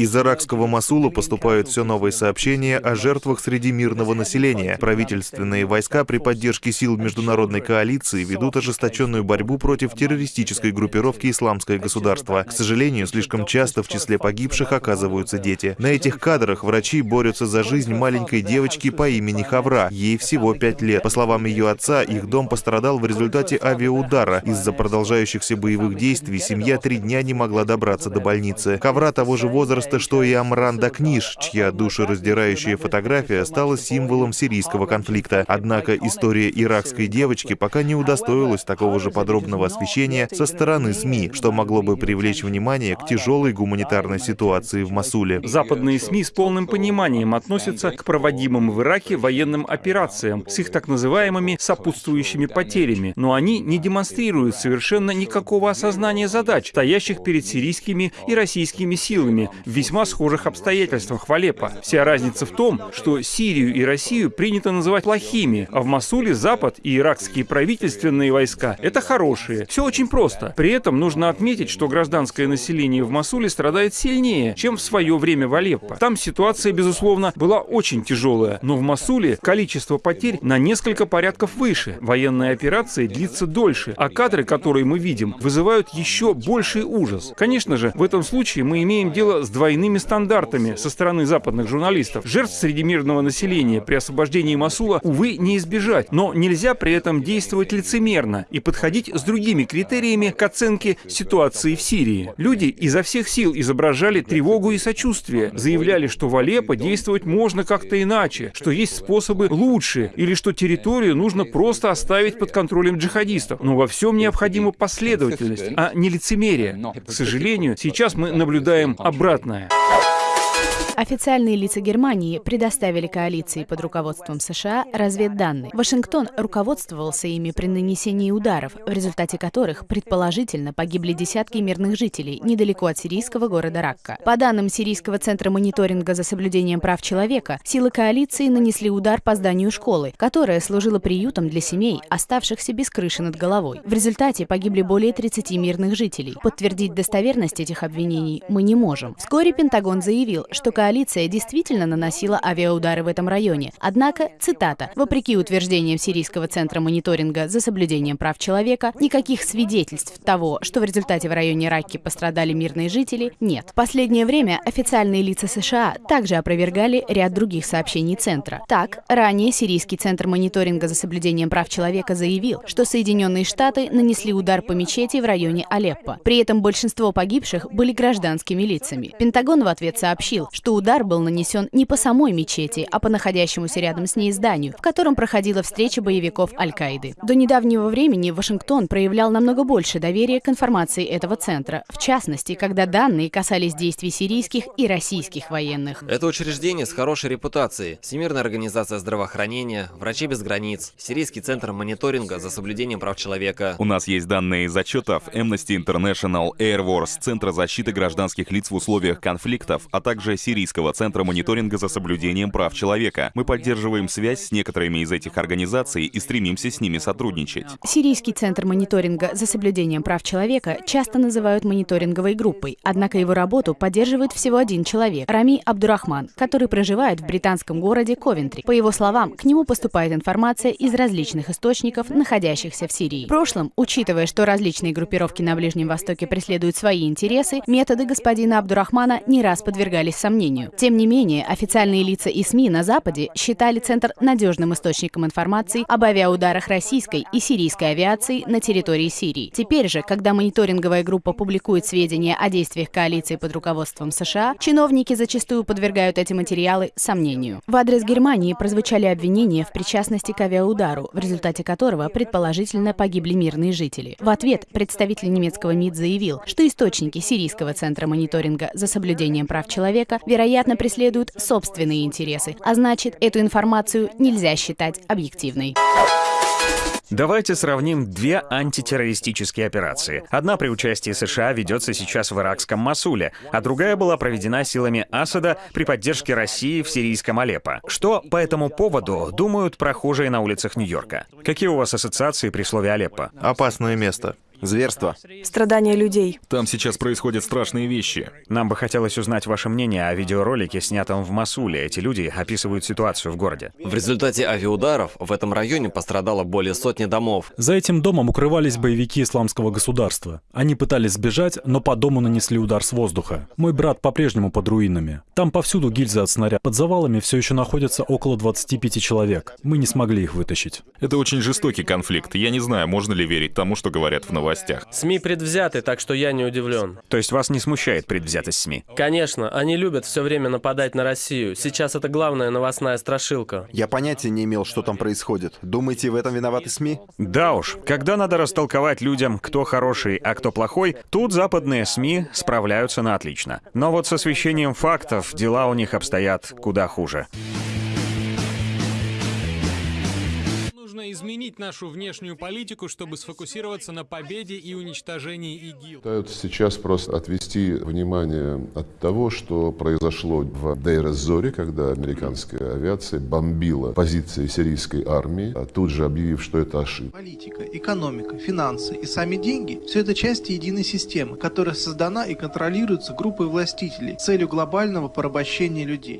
Из иракского Масула поступают все новые сообщения о жертвах среди мирного населения. Правительственные войска при поддержке сил международной коалиции ведут ожесточенную борьбу против террористической группировки «Исламское государство». К сожалению, слишком часто в числе погибших оказываются дети. На этих кадрах врачи борются за жизнь маленькой девочки по имени Хавра. Ей всего пять лет. По словам ее отца, их дом пострадал в результате авиаудара. Из-за продолжающихся боевых действий семья три дня не могла добраться до больницы. Хавра того же возраста, что и Амран Дакниш, чья душераздирающая фотография стала символом сирийского конфликта. Однако история иракской девочки пока не удостоилась такого же подробного освещения со стороны СМИ, что могло бы привлечь внимание к тяжелой гуманитарной ситуации в Масуле. Западные СМИ с полным пониманием относятся к проводимым в Ираке военным операциям с их так называемыми сопутствующими потерями, но они не демонстрируют совершенно никакого осознания задач, стоящих перед сирийскими и российскими силами в весьма схожих обстоятельствах в Алеппо. Вся разница в том, что Сирию и Россию принято называть плохими, а в Масуле Запад и иракские правительственные войска — это хорошие. Все очень просто. При этом нужно отметить, что гражданское население в Масуле страдает сильнее, чем в свое время в Алеппо. Там ситуация, безусловно, была очень тяжелая, но в Масуле количество потерь на несколько порядков выше. Военная операция длится дольше, а кадры, которые мы видим, вызывают еще больший ужас. Конечно же, в этом случае мы имеем дело с двойными стандартами со стороны западных журналистов. Жертв среди мирного населения при освобождении Масула, увы, не избежать, но нельзя при этом действовать лицемерно и подходить с другими критериями к оценке ситуации в Сирии. Люди изо всех сил изображали тревогу и сочувствие, заявляли, что в Алеппо действовать можно как-то иначе, что есть способы лучше, или что территорию нужно просто оставить под контролем джихадистов. Но во всем необходима последовательность, а не лицемерие. К сожалению, сейчас мы наблюдаем обратное. Официальные лица Германии предоставили коалиции под руководством США разведданные. Вашингтон руководствовался ими при нанесении ударов, в результате которых, предположительно, погибли десятки мирных жителей недалеко от сирийского города Ракка. По данным Сирийского центра мониторинга за соблюдением прав человека, силы коалиции нанесли удар по зданию школы, которая служила приютом для семей, оставшихся без крыши над головой. В результате погибли более 30 мирных жителей. Подтвердить достоверность этих обвинений мы не можем. Вскоре Пентагон заявил, что коалиция коалиция действительно наносила авиаудары в этом районе. Однако, цитата, «Вопреки утверждениям Сирийского центра мониторинга за соблюдением прав человека, никаких свидетельств того, что в результате в районе Ракки пострадали мирные жители, нет». В последнее время официальные лица США также опровергали ряд других сообщений Центра. Так, ранее Сирийский центр мониторинга за соблюдением прав человека заявил, что Соединенные Штаты нанесли удар по мечети в районе Алеппо. При этом большинство погибших были гражданскими лицами. Пентагон в ответ сообщил, что удар был нанесен не по самой мечети, а по находящемуся рядом с ней зданию, в котором проходила встреча боевиков Аль-Каиды. До недавнего времени Вашингтон проявлял намного больше доверия к информации этого центра, в частности, когда данные касались действий сирийских и российских военных. Это учреждение с хорошей репутацией. Всемирная организация здравоохранения, Врачи без границ, Сирийский центр мониторинга за соблюдением прав человека. У нас есть данные из отчетов Amnesty International, Air Wars, Центра защиты гражданских лиц в условиях конфликтов, а также Сирийского центра мониторинга за соблюдением прав человека. Мы поддерживаем связь с некоторыми из этих организаций и стремимся с ними сотрудничать. Сирийский центр мониторинга за соблюдением прав человека часто называют мониторинговой группой, однако его работу поддерживает всего один человек – Рами Абдурахман, который проживает в британском городе Ковентри. По его словам, к нему поступает информация из различных источников, находящихся в Сирии. В прошлом, учитывая, что различные группировки на Ближнем Востоке преследуют свои интересы, методы господина Абдурахмана не раз подвергались сомнению сожалению. Тем не менее, официальные лица и СМИ на Западе считали Центр надежным источником информации об авиаударах российской и сирийской авиации на территории Сирии. Теперь же, когда мониторинговая группа публикует сведения о действиях коалиции под руководством США, чиновники зачастую подвергают эти материалы сомнению. В адрес Германии прозвучали обвинения в причастности к авиаудару, в результате которого предположительно погибли мирные жители. В ответ представитель немецкого МИД заявил, что источники Сирийского центра мониторинга за соблюдением прав человека, вероятно, вероятно, преследуют собственные интересы, а значит, эту информацию нельзя считать объективной. Давайте сравним две антитеррористические операции. Одна при участии США ведется сейчас в иракском Масуле, а другая была проведена силами Асада при поддержке России в сирийском Алеппо. Что по этому поводу думают прохожие на улицах Нью-Йорка? Какие у вас ассоциации при слове Алеппо? Опасное место. Зверство. Страдания людей. Там сейчас происходят страшные вещи. Нам бы хотелось узнать ваше мнение о видеоролике, снятом в Масуле. Эти люди описывают ситуацию в городе. В результате авиаударов в этом районе пострадало более сотни домов. За этим домом укрывались боевики исламского государства. Они пытались сбежать, но по дому нанесли удар с воздуха. Мой брат по-прежнему под руинами. Там повсюду гильзы от снаряда. Под завалами все еще находится около 25 человек. Мы не смогли их вытащить. Это очень жестокий конфликт. Я не знаю, можно ли верить тому, что говорят в новостях. СМИ предвзяты, так что я не удивлен. То есть вас не смущает предвзятость СМИ? Конечно, они любят все время нападать на Россию. Сейчас это главная новостная страшилка. Я понятия не имел, что там происходит. Думаете, в этом виноваты СМИ? Да уж, когда надо растолковать людям, кто хороший, а кто плохой, тут западные СМИ справляются на отлично. Но вот с освещением фактов дела у них обстоят куда хуже. Нужно изменить нашу внешнюю политику, чтобы сфокусироваться на победе и уничтожении ИГИЛ. Пытаются сейчас просто отвести внимание от того, что произошло в Дейр-эз-Зоре, когда американская авиация бомбила позиции сирийской армии, а тут же объявив, что это ошибка. Политика, экономика, финансы и сами деньги – все это части единой системы, которая создана и контролируется группой властителей с целью глобального порабощения людей.